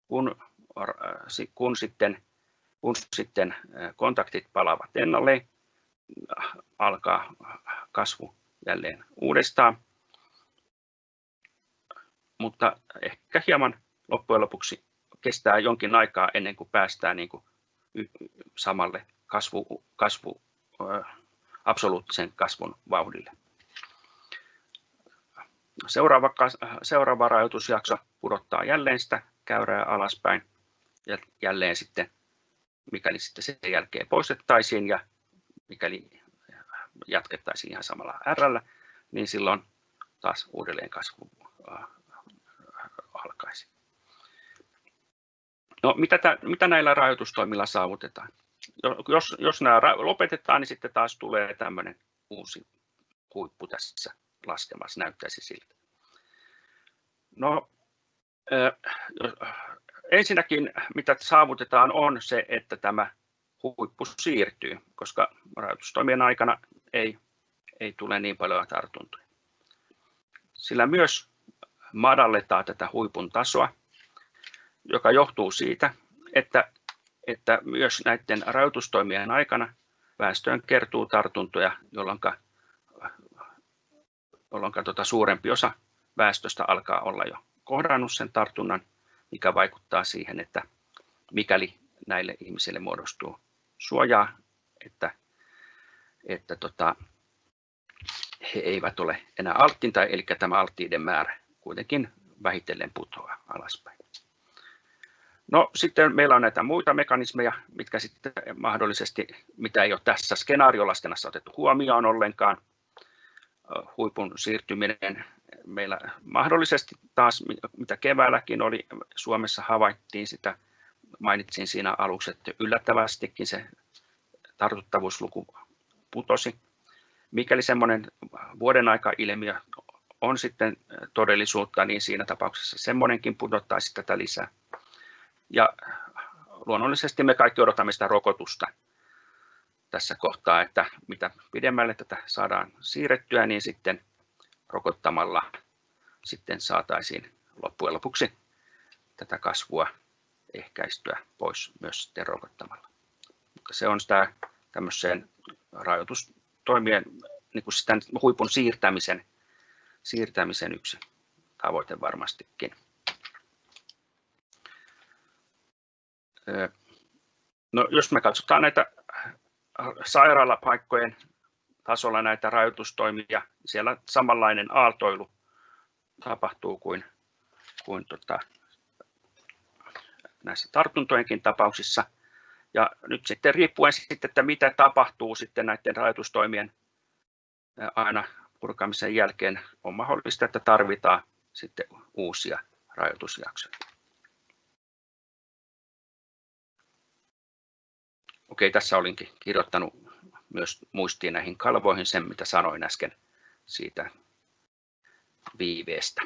kun, kun sitten kun sitten kontaktit palaavat ennalleen, alkaa kasvu jälleen uudestaan. Mutta ehkä hieman loppujen lopuksi kestää jonkin aikaa ennen kuin päästään niin kuin samalle kasvu, kasvu, absoluuttisen kasvun vauhdille. Seuraava, seuraava rajoitusjakso pudottaa jälleen sitä käyrää alaspäin ja jälleen sitten, mikäli sitten sen jälkeen poistettaisiin ja mikäli jatkettaisiin ihan samalla R, niin silloin taas uudelleen kasvu alkaisi. No, mitä, tä, mitä näillä rajoitustoimilla saavutetaan? Jos, jos nämä lopetetaan, niin sitten taas tulee tämmöinen uusi huippu tässä laskemassa, näyttäisi siltä. No, ensinnäkin mitä saavutetaan on se, että tämä huippu siirtyy, koska rajoitustoimien aikana ei, ei tule niin paljon tartuntoja. Sillä myös madalletaan tätä huipun tasoa, joka johtuu siitä, että, että myös näiden rajoitustoimien aikana väestöön kertuu tartuntoja, jolloin, jolloin tuota suurempi osa väestöstä alkaa olla jo kohdannut sen tartunnan, mikä vaikuttaa siihen, että mikäli näille ihmisille muodostuu suojaa, että, että tota, he eivät ole enää alttiinta, eli tämä alttiiden määrä kuitenkin vähitellen putoaa alaspäin. No sitten meillä on näitä muita mekanismeja, mitkä sitten mahdollisesti, mitä ei ole tässä skenaariolaskennassa otettu huomioon ollenkaan. Huipun siirtyminen meillä mahdollisesti taas, mitä keväälläkin oli, Suomessa havaittiin sitä, mainitsin siinä aluksi, että yllättävästikin se tartuttavuusluku putosi. Mikäli semmoinen vuoden aika ilmiö on sitten todellisuutta, niin siinä tapauksessa semmoinenkin pudottaisi tätä lisää. Ja luonnollisesti me kaikki odotamme sitä rokotusta tässä kohtaa, että mitä pidemmälle tätä saadaan siirrettyä, niin sitten rokottamalla sitten saataisiin loppujen lopuksi tätä kasvua ehkäistyä pois myös sitten rokottamalla. Mutta se on sitä tämmöiseen rajoitustoimien niin kuin sitä huipun siirtämisen, siirtämisen yksi tavoite varmastikin. No, jos me katsotaan näitä sairaalapaikkojen tasolla näitä rajoitustoimia, siellä samanlainen aaltoilu tapahtuu kuin, kuin tota, näissä tartuntojenkin tapauksissa. Ja nyt sitten riippuen sitten, että mitä tapahtuu sitten näiden rajoitustoimien aina purkamisen jälkeen, on mahdollista, että tarvitaan sitten uusia rajoitusjaksoja. Okei, tässä olinkin kirjoittanut myös muistiin näihin kalvoihin sen, mitä sanoin äsken siitä viiveestä.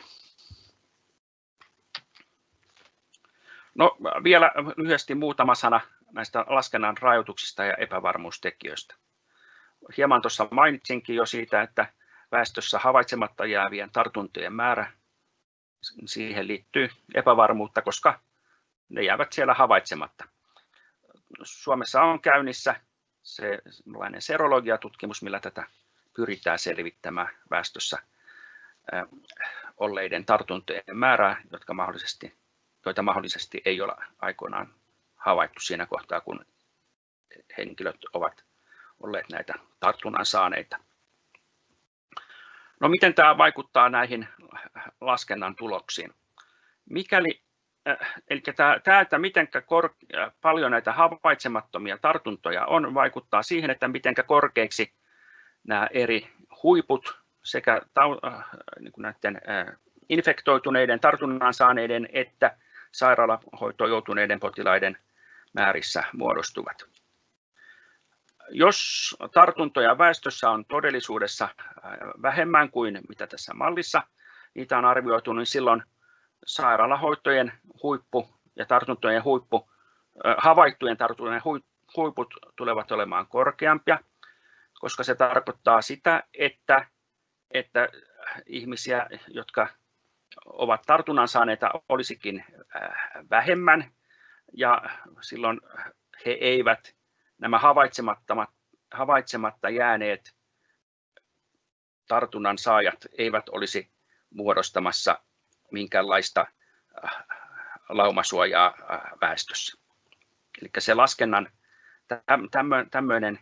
No, vielä lyhyesti muutama sana näistä laskennan rajoituksista ja epävarmuustekijöistä. Hieman tuossa mainitsinkin jo siitä, että väestössä havaitsematta jäävien tartuntojen määrä, siihen liittyy epävarmuutta, koska ne jäävät siellä havaitsematta. Suomessa on käynnissä se serologiatutkimus, millä tätä pyritään selvittämään väestössä olleiden tartuntojen määrää, jotka mahdollisesti, joita mahdollisesti ei ole aikoinaan havaittu siinä kohtaa, kun henkilöt ovat olleet näitä tartunnan saaneita. No miten tämä vaikuttaa näihin laskennan tuloksiin? Mikäli eli tämä, että miten äh, paljon näitä havaitsemattomia tartuntoja on, vaikuttaa siihen, että miten korkeiksi nämä eri huiput sekä äh, niin näiden infektoituneiden, tartunnan saaneiden että sairaalahoitoon joutuneiden potilaiden määrissä muodostuvat. Jos tartuntoja väestössä on todellisuudessa vähemmän kuin mitä tässä mallissa niitä on arvioitu, niin silloin sairaalahoitojen huippu ja tartuntojen huippu, havaittujen tartuntojen huiput tulevat olemaan korkeampia, koska se tarkoittaa sitä, että, että ihmisiä, jotka ovat tartunnan saaneita, olisikin vähemmän. Ja silloin he eivät, nämä havaitsemattomat havaitsematta jääneet tartunnan saajat eivät olisi muodostamassa minkäänlaista laumasuojaa väestössä. Eli se laskennan tämmöinen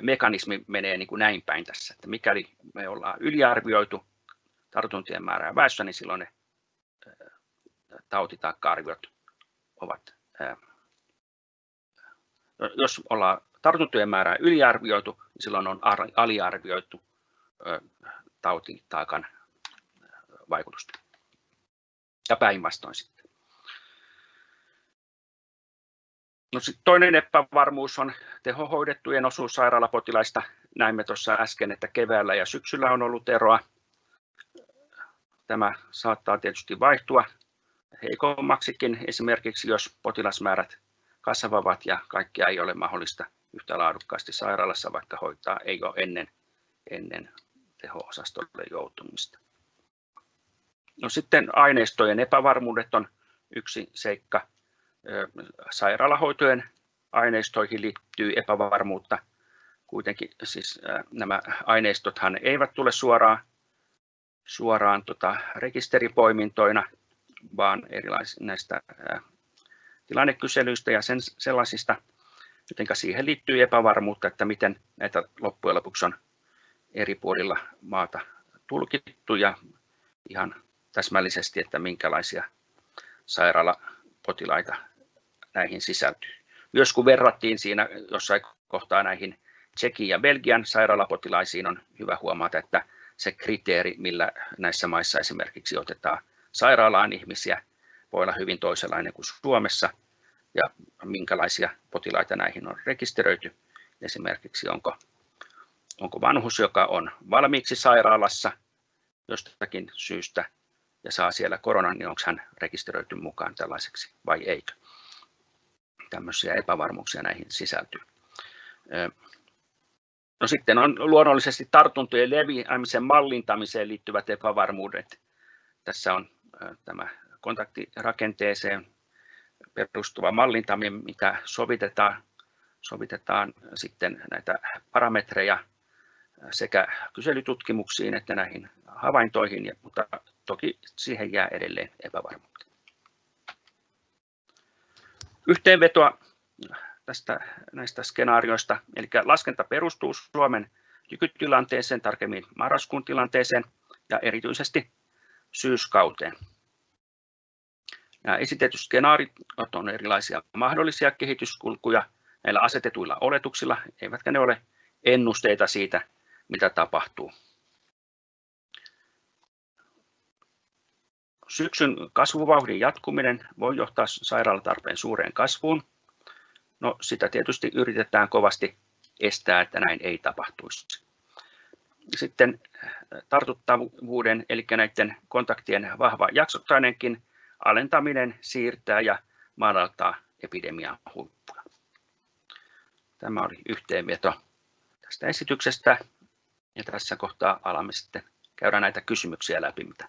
mekanismi menee niin kuin näin päin tässä, että mikäli me ollaan yliarvioitu tartuntien määrää väestössä, niin silloin ne tautitaakka-arviot ovat, jos ollaan tartuntojen määrää yliarvioitu, niin silloin on aliarvioitu tautitaakan vaikutusta. Päinvastoin sitten. No sitten toinen epävarmuus on tehohoidettujen osuus sairaalapotilaista. Näimme tuossa äsken, että keväällä ja syksyllä on ollut eroa. Tämä saattaa tietysti vaihtua heikommaksikin, esimerkiksi jos potilasmäärät kasvavat ja kaikkia ei ole mahdollista yhtä laadukkaasti sairaalassa, vaikka hoitaa ei ole ennen, ennen teho-osastolle joutumista. No sitten aineistojen epävarmuudet on yksi seikka. Sairaalahoitojen aineistoihin liittyy epävarmuutta. Kuitenkin siis nämä aineistothan eivät tule suoraan, suoraan tota, rekisteripoimintoina, vaan erilaisista näistä tilannekyselyistä ja sen, sellaisista, joten siihen liittyy epävarmuutta, että miten näitä loppujen lopuksi on eri puolilla maata tulkittu ja ihan täsmällisesti, että minkälaisia sairaalapotilaita näihin sisältyy. Myös kun verrattiin siinä jossain kohtaa näihin Tsekin ja Belgian sairaalapotilaisiin, on hyvä huomata, että se kriteeri, millä näissä maissa esimerkiksi otetaan sairaalaan ihmisiä, voi olla hyvin toisenlainen kuin Suomessa, ja minkälaisia potilaita näihin on rekisteröity. Esimerkiksi onko, onko vanhus, joka on valmiiksi sairaalassa jostakin syystä ja saa siellä koronan, niin onko hän rekisteröity mukaan tällaiseksi vai eikö. Tämmöisiä epävarmuuksia näihin sisältyy. No sitten on luonnollisesti tartuntojen leviämisen mallintamiseen liittyvät epävarmuudet. Tässä on tämä kontaktirakenteeseen perustuva mallintaminen, mitä sovitetaan, sovitetaan sitten näitä parametreja sekä kyselytutkimuksiin että näihin havaintoihin, mutta toki siihen jää edelleen epävarmuutta. Yhteenvetoa tästä, näistä skenaarioista, eli laskenta perustuu Suomen nykytilanteeseen, tarkemmin marraskuun tilanteeseen ja erityisesti syyskauteen. Nämä esitetyt skenaarit on erilaisia mahdollisia kehityskulkuja näillä asetetuilla oletuksilla, eivätkä ne ole ennusteita siitä, mitä tapahtuu. Syksyn kasvuvauhdin jatkuminen voi johtaa sairaalatarpeen suureen kasvuun. No, sitä tietysti yritetään kovasti estää, että näin ei tapahtuisi. Sitten tartuttavuuden, eli näiden kontaktien vahva jaksottainenkin alentaminen siirtää ja madaltaa epidemian huippuja. Tämä oli yhteenveto tästä esityksestä ja tässä kohtaa alamme sitten käydä näitä kysymyksiä läpi, mitä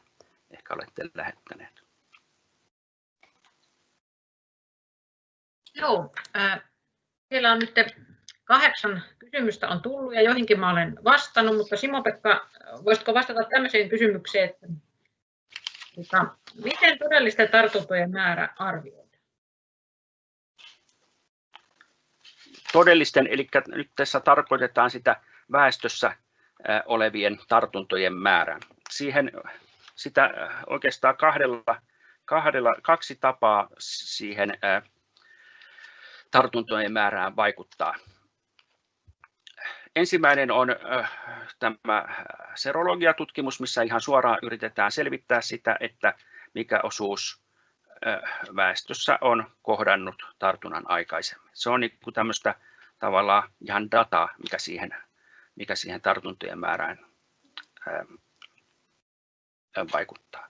ehkä olette lähettäneet.
Joo, äh, siellä on nyt kahdeksan kysymystä on tullut ja joihinkin mä olen vastannut, mutta Simo-Pekka, voisitko vastata tämmöiseen kysymykseen, että Tota, miten todellisten tartuntojen määrä arvioidaan?
Todellisten, eli nyt tässä tarkoitetaan sitä väestössä olevien tartuntojen määrää. Siihen sitä oikeastaan kahdella, kahdella, kaksi tapaa siihen tartuntojen määrään vaikuttaa. Ensimmäinen on tämä serologiatutkimus, missä ihan suoraan yritetään selvittää sitä, että mikä osuus väestössä on kohdannut tartunnan aikaisemmin. Se on niin tämmöistä tavallaan ihan dataa, mikä siihen, mikä siihen tartuntojen määrään vaikuttaa.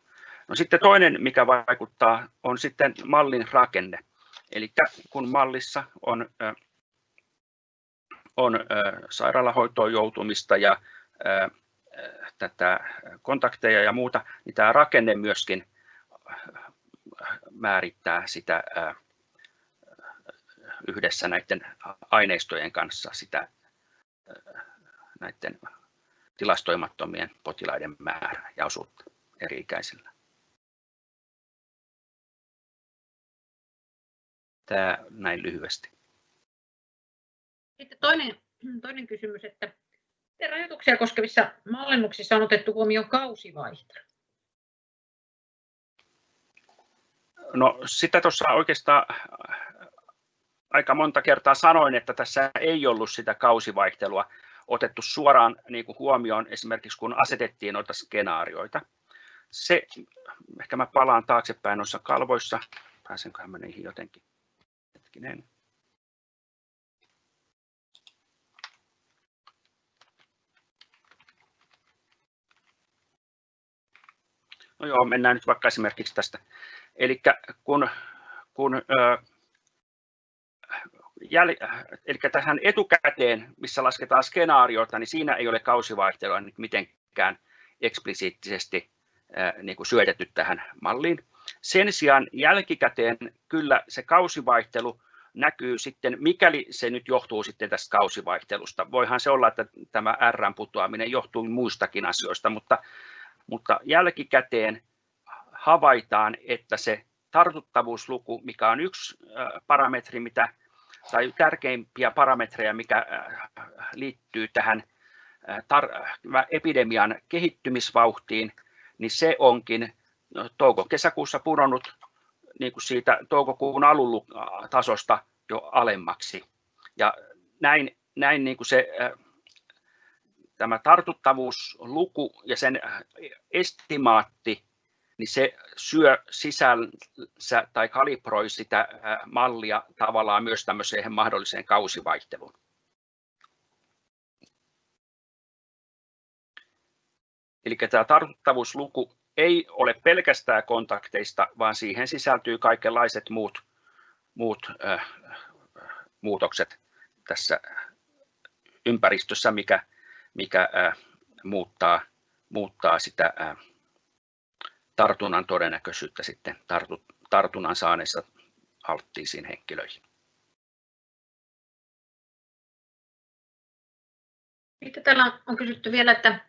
No sitten toinen, mikä vaikuttaa, on sitten mallin rakenne. Eli kun mallissa on on sairaalahoitoon joutumista ja tätä kontakteja ja muuta, niin tämä rakenne myöskin määrittää sitä yhdessä näiden aineistojen kanssa sitä näiden tilastoimattomien potilaiden määrää ja osuutta eri ikäisillä. Tämä näin lyhyesti.
Sitten toinen, toinen kysymys, että miten rajoituksia koskevissa mallinnuksissa on otettu huomioon kausivaihtelu?
No sitä tuossa oikeastaan aika monta kertaa sanoin, että tässä ei ollut sitä kausivaihtelua otettu suoraan niin kuin huomioon esimerkiksi kun asetettiin noita skenaarioita. Se, ehkä mä palaan taaksepäin noissa kalvoissa, pääsenköhän mä niihin jotenkin. Hetkinen. No joo, mennään nyt vaikka esimerkiksi tästä. Eli kun, kun jäl, eli tähän etukäteen, missä lasketaan skenaarioita, niin siinä ei ole kausivaihtelua nyt mitenkään eksplisiittisesti niin kuin syötetty tähän malliin. Sen sijaan jälkikäteen kyllä se kausivaihtelu näkyy sitten, mikäli se nyt johtuu sitten tästä kausivaihtelusta. Voihan se olla, että tämä R putoaminen johtuu muistakin asioista, mutta, mutta jälkikäteen havaitaan, että se tartuttavuusluku, mikä on yksi parametri, mitä, tai tärkeimpiä parametreja, mikä liittyy tähän epidemian kehittymisvauhtiin, niin se onkin no, touko-kesäkuussa pudonnut niin kuin siitä toukokuun alun tasosta jo alemmaksi. Ja näin, näin niin kuin se, tämä tartuttavuusluku ja sen estimaatti, niin se syö sisänsä tai kalibroi sitä mallia tavallaan myös tämmöiseen mahdolliseen kausivaihteluun. Eli tämä tartuttavuusluku ei ole pelkästään kontakteista, vaan siihen sisältyy kaikenlaiset muut, muut äh, muutokset tässä ympäristössä, mikä, mikä äh, muuttaa, muuttaa sitä äh, tartunnan todennäköisyyttä sitten tartu, tartunnan saaneissa alttiisiin henkilöihin.
Sitten täällä on kysytty vielä, että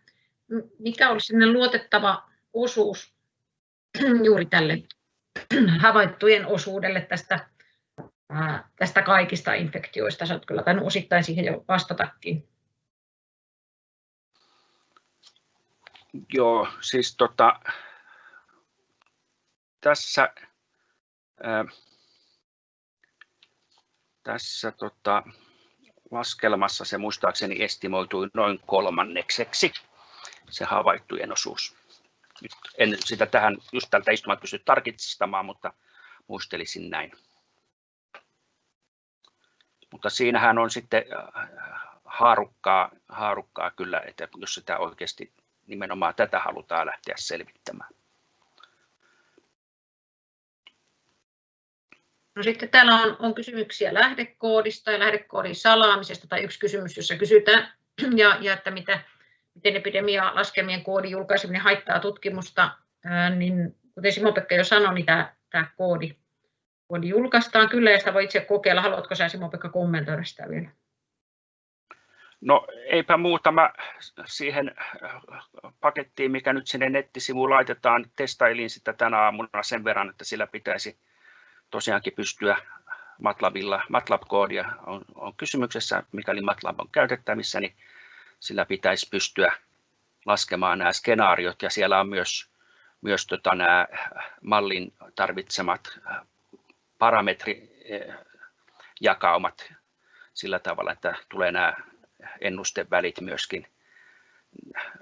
mikä olisi luotettava osuus juuri tälle havaittujen osuudelle tästä, tästä kaikista infektioista. Sä olet kyllä tainnut osittain siihen jo vastatakin.
Joo, siis tota, tässä, ää, tässä tota, laskelmassa se muistaakseni estimoitui noin kolmannekseksi se havaittujen osuus nyt en sitä tähän just tältä istumalta pysty tarkistamaan, mutta muistelisin näin. Mutta siinähän on sitten haarukkaa, haarukkaa kyllä, että jos sitä oikeasti nimenomaan tätä halutaan lähteä selvittämään.
No sitten täällä on, on kysymyksiä lähdekoodista ja lähdekoodin salaamisesta, tai yksi kysymys, jossa kysytään, ja, ja että mitä, miten epidemia-laskelmien koodin julkaiseminen haittaa tutkimusta, niin kuten Simo-Pekka jo sanoi, niin tämä, tämä koodi, koodi julkaistaan kyllä ja sitä voi itse kokeilla. Haluatko sinä Simo-Pekka kommentoida sitä vielä?
No eipä muuta. Mä siihen pakettiin, mikä nyt sinne nettisivuun laitetaan, testailin sitä tänä aamuna sen verran, että sillä pitäisi tosiaankin pystyä MATLABilla, MATLAB-koodia on, on kysymyksessä, mikäli MATLAB on käytettävissä, niin sillä pitäisi pystyä laskemaan nämä skenaariot. Ja siellä on myös, myös tota nämä mallin tarvitsemat parametrijakaumat sillä tavalla, että tulee nämä ennustevälit myöskin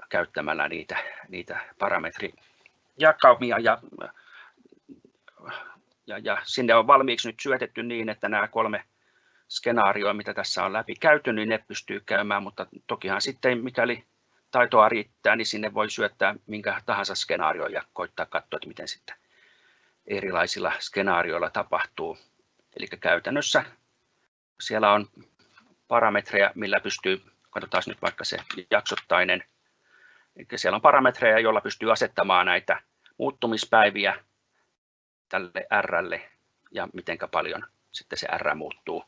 käyttämällä niitä, niitä parametrijakaumia. Ja, ja, ja sinne on valmiiksi nyt syötetty niin, että nämä kolme skenaarioa, mitä tässä on läpi käyty, niin ne pystyy käymään, mutta tokihan sitten mikäli taitoa riittää, niin sinne voi syöttää minkä tahansa skenaario ja koittaa katsoa, että miten sitten erilaisilla skenaarioilla tapahtuu. Eli käytännössä siellä on parametreja, millä pystyy, katsotaan nyt vaikka se jaksottainen, eli siellä on parametreja, joilla pystyy asettamaan näitä muuttumispäiviä tälle R ja miten paljon sitten se R muuttuu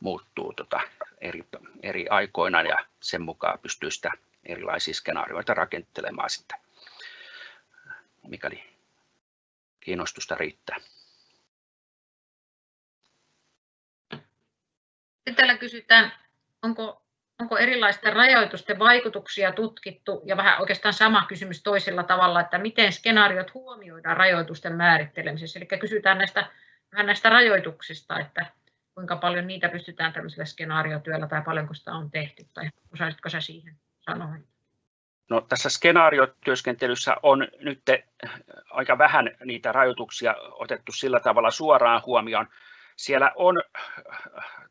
muuttuu tota eri, eri aikoina ja sen mukaan pystyy sitä erilaisia skenaarioita rakentelemaan sitten, mikäli kiinnostusta riittää.
Sitten täällä kysytään, onko, onko erilaisten rajoitusten vaikutuksia tutkittu, ja vähän oikeastaan sama kysymys toisella tavalla, että miten skenaariot huomioidaan rajoitusten määrittelemisessä. Eli kysytään näistä, vähän näistä rajoituksista, että kuinka paljon niitä pystytään tämmöisellä skenaariotyöllä tai paljonko sitä on tehty, tai osaisitko sä siihen sanoa?
No, tässä skenaariotyöskentelyssä on nyt aika vähän niitä rajoituksia otettu sillä tavalla suoraan huomioon. Siellä on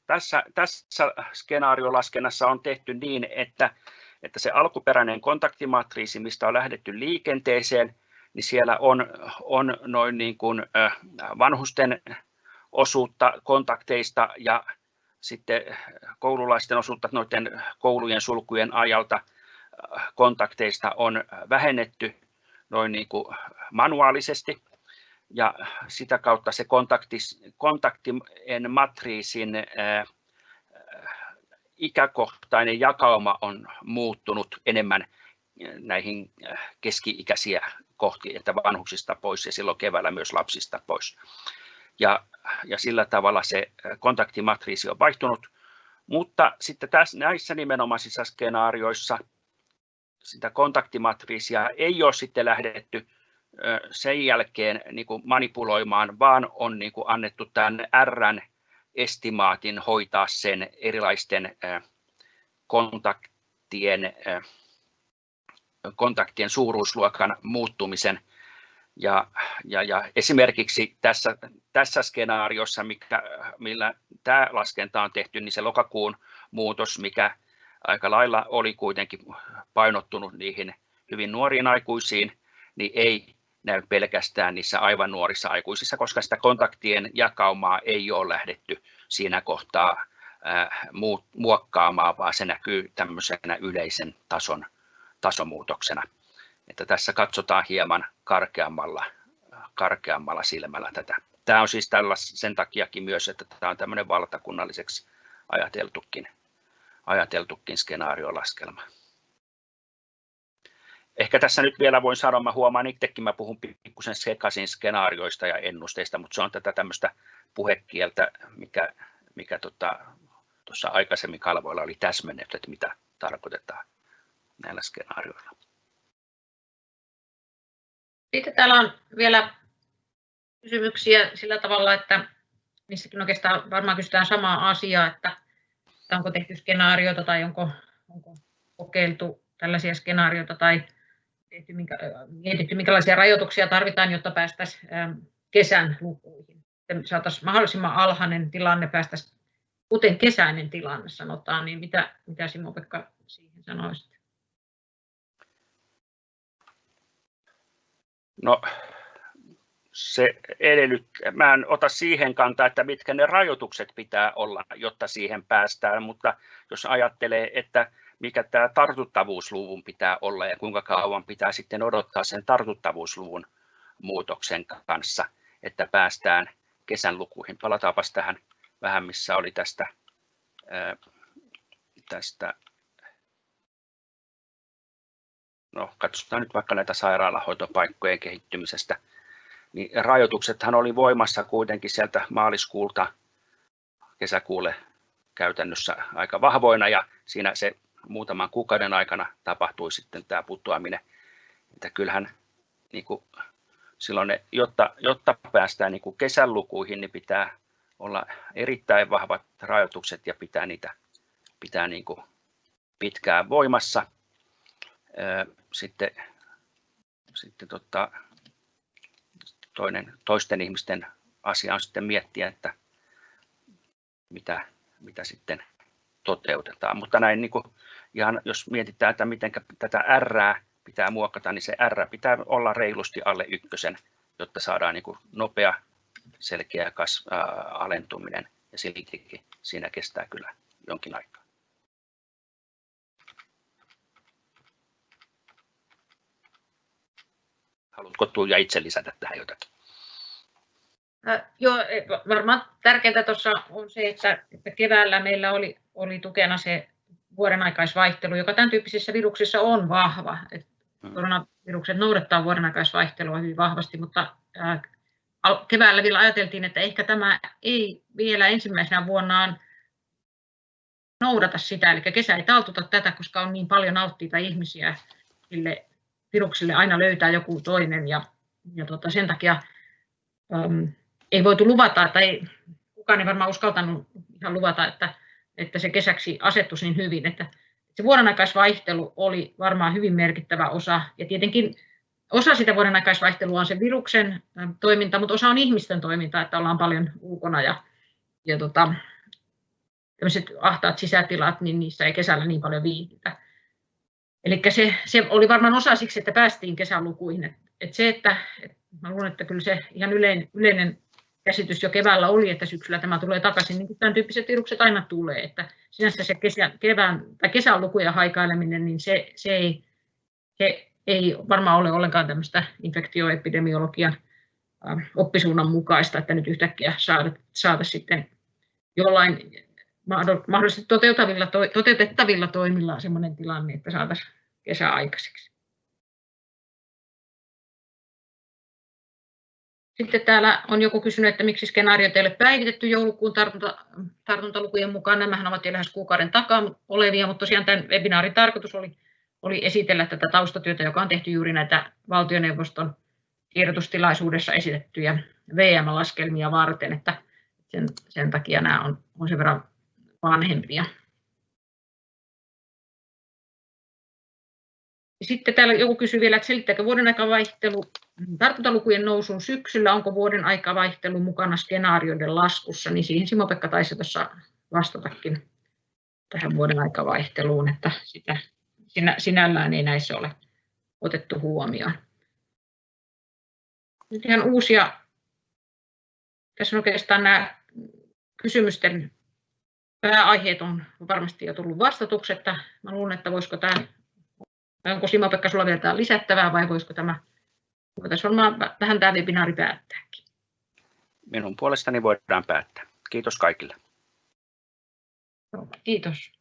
tässä, tässä skenaariolaskennassa on tehty niin, että, että se alkuperäinen kontaktimatriisi, mistä on lähdetty liikenteeseen, niin siellä on, on noin niin kuin vanhusten osuutta kontakteista ja sitten koululaisten osuutta noiden koulujen sulkujen ajalta kontakteista on vähennetty noin niin kuin manuaalisesti ja sitä kautta se kontaktis, kontaktien matriisin ää, ikäkohtainen jakauma on muuttunut enemmän näihin keski-ikäisiä kohti, että vanhuksista pois ja silloin keväällä myös lapsista pois. Ja, ja sillä tavalla se kontaktimatriisi on vaihtunut, mutta sitten tässä, näissä nimenomaisissa skenaarioissa sitä kontaktimatriisia ei ole sitten lähdetty sen jälkeen niin kuin manipuloimaan, vaan on niin kuin annettu tämän R estimaatin hoitaa sen erilaisten kontaktien, kontaktien suuruusluokan muuttumisen. Ja, ja, ja esimerkiksi tässä, tässä skenaariossa, mikä, millä tämä laskenta on tehty, niin se lokakuun muutos, mikä aika lailla oli kuitenkin painottunut niihin hyvin nuoriin aikuisiin, niin ei pelkästään niissä aivan nuorissa aikuisissa, koska sitä kontaktien jakaumaa ei ole lähdetty siinä kohtaa muokkaamaan, vaan se näkyy tämmöisenä yleisen tason, tasomuutoksena. Että tässä katsotaan hieman karkeammalla, karkeammalla silmällä tätä. Tämä on siis tällä sen takiakin myös, että tämä on tämmöinen valtakunnalliseksi ajateltukin, ajateltukin skenaariolaskelma ehkä tässä nyt vielä voin sanoa, mä huomaan itsekin, mä puhun pikkusen sekaisin skenaarioista ja ennusteista, mutta se on tätä tämmöistä puhekieltä, mikä, mikä tota, tuossa aikaisemmin kalvoilla oli täsmennetty, että mitä tarkoitetaan näillä skenaarioilla.
Sitten täällä on vielä kysymyksiä sillä tavalla, että niissäkin oikeastaan varmaan kysytään samaa asiaa, että onko tehty skenaarioita tai onko, onko kokeiltu tällaisia skenaarioita tai tehty, minkä, mietitty, minkälaisia rajoituksia tarvitaan, jotta päästäisiin kesän lukuihin. Saataisiin mahdollisimman alhainen tilanne, päästäisiin kuten kesäinen tilanne sanotaan, niin mitä, mitä Simo-Pekka siihen sanoisit?
No, se edellyt, mä en ota siihen kantaa, että mitkä ne rajoitukset pitää olla, jotta siihen päästään, mutta jos ajattelee, että mikä tämä tartuttavuusluvun pitää olla ja kuinka kauan pitää sitten odottaa sen tartuttavuusluvun muutoksen kanssa, että päästään kesän lukuihin. Palataanpas tähän vähän, missä oli tästä, tästä no katsotaan nyt vaikka näitä sairaalahoitopaikkojen kehittymisestä, niin rajoituksethan oli voimassa kuitenkin sieltä maaliskuulta kesäkuulle käytännössä aika vahvoina ja siinä se muutaman kuukauden aikana tapahtui sitten tämä putoaminen. Että kyllähän niin kuin, silloin ne, jotta, jotta päästään niin kuin kesän lukuihin, niin pitää olla erittäin vahvat rajoitukset ja pitää niitä pitää niin kuin pitkään voimassa. Sitten, sitten tota, toinen, toisten ihmisten asia on sitten miettiä, että mitä, mitä sitten toteutetaan. Mutta näin niin kuin ihan jos mietitään, että miten tätä R pitää muokata, niin se R pitää olla reilusti alle ykkösen, jotta saadaan niin kuin nopea, selkeä kas, ää, alentuminen ja siltikin siinä kestää kyllä jonkin aikaa. Haluatko Tuija itse lisätä tähän jotakin?
Joo, e, varmaan tärkeintä tuossa on se, että, että keväällä meillä oli, oli tukena se vuoden aikaisvaihtelu, joka tämän tyyppisissä viruksissa on vahva. Et mm. koronavirukset noudattaa vuoden aikaisvaihtelua hyvin vahvasti, mutta keväällä vielä ajateltiin, että ehkä tämä ei vielä ensimmäisenä vuonnaan noudata sitä, eli kesä ei taltuta tätä, koska on niin paljon alttiita ihmisiä sille virukselle aina löytää joku toinen ja, ja tota, sen takia um, ei voitu luvata, tai kukaan ei varmaan uskaltanut ihan luvata, että, että se kesäksi asettuisi niin hyvin, että se vuodenaikaisvaihtelu oli varmaan hyvin merkittävä osa, ja tietenkin osa sitä vuodenaikaisvaihtelua on se viruksen toiminta, mutta osa on ihmisten toiminta, että ollaan paljon ulkona ja, ja tota, tämmöiset ahtaat sisätilat, niin niissä ei kesällä niin paljon viihdytä. Eli se, se oli varmaan osa siksi, että päästiin kesälukuihin. Et, et se, että et mä luulen, että kyllä se ihan yleinen, yleinen käsitys jo keväällä oli, että syksyllä tämä tulee takaisin, niin tämän tyyppiset virukset aina tulee. Että sinänsä se kesä, kevään, tai kesän lukuja haikaileminen, niin se, se, ei, se ei varmaan ole ollenkaan tämmöistä infektioepidemiologian oppisuunnan mukaista, että nyt yhtäkkiä saada, saada sitten jollain mahdollisesti toteutettavilla, toteutettavilla toimilla sellainen tilanne, että saataisiin kesä aikaiseksi. Sitten täällä on joku kysynyt, että miksi skenaariot ei ole päivitetty joulukuun tartunta, tartuntalukujen mukaan. Nämähän ovat jo lähes kuukauden takaa olevia, mutta tosiaan tämän webinaarin tarkoitus oli, oli esitellä tätä taustatyötä, joka on tehty juuri näitä valtioneuvoston tiedotustilaisuudessa esitettyjä VM-laskelmia varten, että sen, sen takia nämä on, on sen verran vanhempia. Sitten täällä joku kysyy vielä, että selittääkö vuoden aikavaihtelu tartuntalukujen nousun syksyllä, onko vuoden aikavaihtelu mukana skenaarioiden laskussa, niin siihen Simo-Pekka taisi tuossa vastatakin tähän vuoden aikavaihteluun, että sitä sinä, sinällään ei näissä ole otettu huomioon. Nyt ihan uusia, tässä on oikeastaan nämä kysymysten pääaiheet on varmasti jo tullut vastatuksi, että mä luulen, että voisiko tämä, onko Simo-Pekka sulla vielä lisättävää vai voisiko tämä, voitaisiin varmaan tähän tämä webinaari päättääkin.
Minun puolestani voidaan päättää. Kiitos kaikille.
Kiitos.